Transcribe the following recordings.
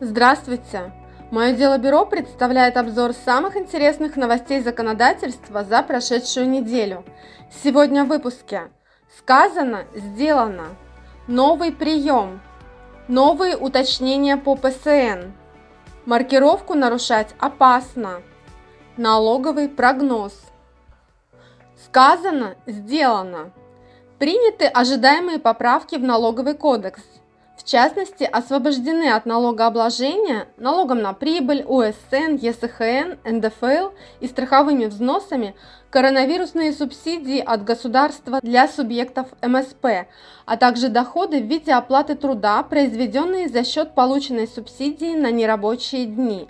Здравствуйте! Мое дело бюро представляет обзор самых интересных новостей законодательства за прошедшую неделю. Сегодня в выпуске Сказано, сделано. Новый прием. Новые уточнения по ПСН. Маркировку нарушать опасно. Налоговый прогноз. Сказано, сделано. Приняты ожидаемые поправки в налоговый кодекс. В частности, освобождены от налогообложения налогом на прибыль, УСН, ЕСХН, НДФЛ и страховыми взносами коронавирусные субсидии от государства для субъектов МСП, а также доходы в виде оплаты труда, произведенные за счет полученной субсидии на нерабочие дни.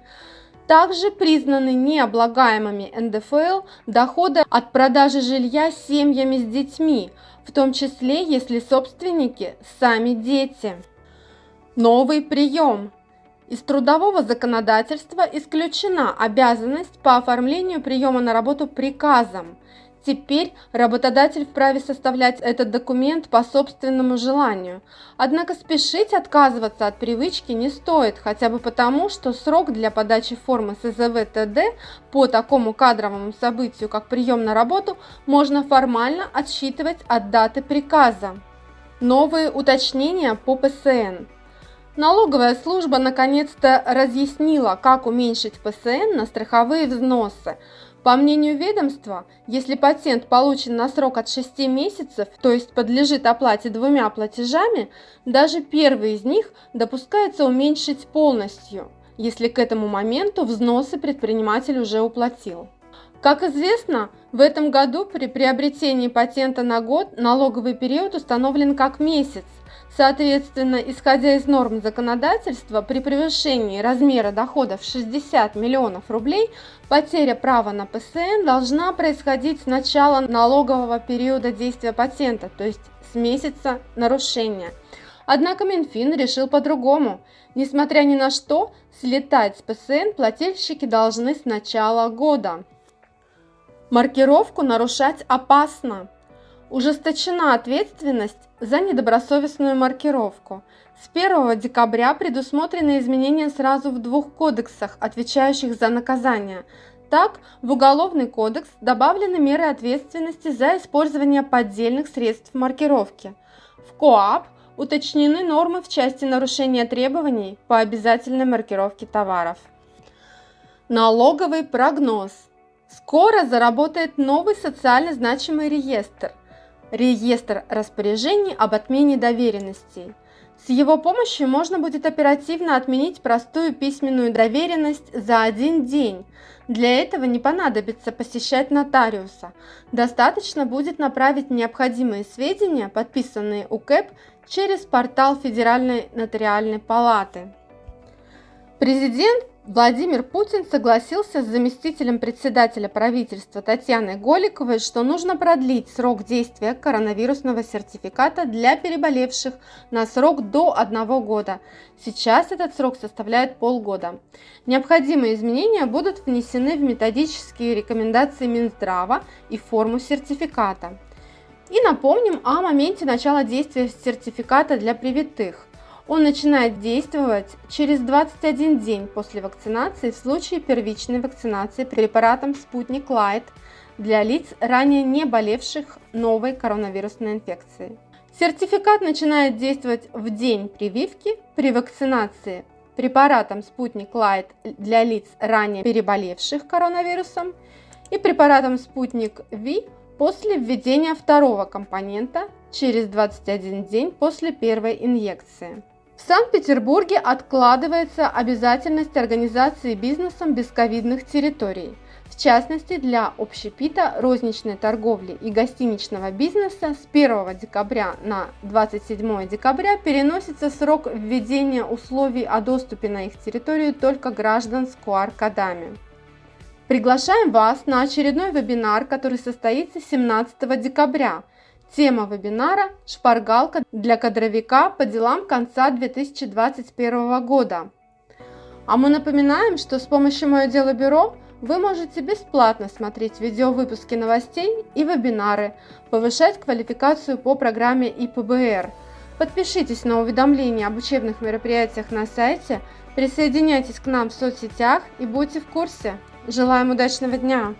Также признаны необлагаемыми НДФЛ доходы от продажи жилья семьями с детьми, в том числе если собственники сами дети. Новый прием. Из трудового законодательства исключена обязанность по оформлению приема на работу приказом. Теперь работодатель вправе составлять этот документ по собственному желанию. Однако спешить отказываться от привычки не стоит, хотя бы потому, что срок для подачи формы СЗВ ТД по такому кадровому событию, как прием на работу, можно формально отсчитывать от даты приказа. Новые уточнения по ПСН. Налоговая служба наконец-то разъяснила, как уменьшить ПСН на страховые взносы. По мнению ведомства, если патент получен на срок от 6 месяцев, то есть подлежит оплате двумя платежами, даже первый из них допускается уменьшить полностью, если к этому моменту взносы предприниматель уже уплатил. Как известно, в этом году при приобретении патента на год налоговый период установлен как месяц. Соответственно, исходя из норм законодательства, при превышении размера доходов 60 миллионов рублей потеря права на ПСН должна происходить с начала налогового периода действия патента, то есть с месяца нарушения. Однако Минфин решил по-другому. Несмотря ни на что, слетать с ПСН плательщики должны с начала года. Маркировку нарушать опасно. Ужесточена ответственность за недобросовестную маркировку. С 1 декабря предусмотрены изменения сразу в двух кодексах, отвечающих за наказание. Так, в Уголовный кодекс добавлены меры ответственности за использование поддельных средств маркировки. В КОАП уточнены нормы в части нарушения требований по обязательной маркировке товаров. Налоговый прогноз – Скоро заработает новый социально значимый реестр – реестр распоряжений об отмене доверенностей. С его помощью можно будет оперативно отменить простую письменную доверенность за один день. Для этого не понадобится посещать нотариуса. Достаточно будет направить необходимые сведения, подписанные УКЭП, через портал Федеральной нотариальной палаты. Президент Владимир Путин согласился с заместителем председателя правительства Татьяной Голиковой, что нужно продлить срок действия коронавирусного сертификата для переболевших на срок до одного года. Сейчас этот срок составляет полгода. Необходимые изменения будут внесены в методические рекомендации Минздрава и форму сертификата. И напомним о моменте начала действия сертификата для привитых – он начинает действовать через 21 день после вакцинации в случае первичной вакцинации препаратом «Спутник Лайт» для лиц, ранее не болевших новой коронавирусной инфекцией. Сертификат начинает действовать в день прививки при вакцинации препаратом «Спутник Лайт» для лиц, ранее переболевших коронавирусом и препаратом «Спутник Ви» после введения второго компонента через 21 день после первой инъекции. В Санкт-Петербурге откладывается обязательность организации бизнесом бесковидных территорий. В частности, для общепита, розничной торговли и гостиничного бизнеса с 1 декабря на 27 декабря переносится срок введения условий о доступе на их территорию только граждан с QR-кодами. Приглашаем вас на очередной вебинар, который состоится 17 декабря – Тема вебинара – шпаргалка для кадровика по делам конца 2021 года. А мы напоминаем, что с помощью «Мое дело бюро» вы можете бесплатно смотреть видеовыпуски новостей и вебинары, повышать квалификацию по программе ИПБР. Подпишитесь на уведомления об учебных мероприятиях на сайте, присоединяйтесь к нам в соцсетях и будьте в курсе. Желаем удачного дня!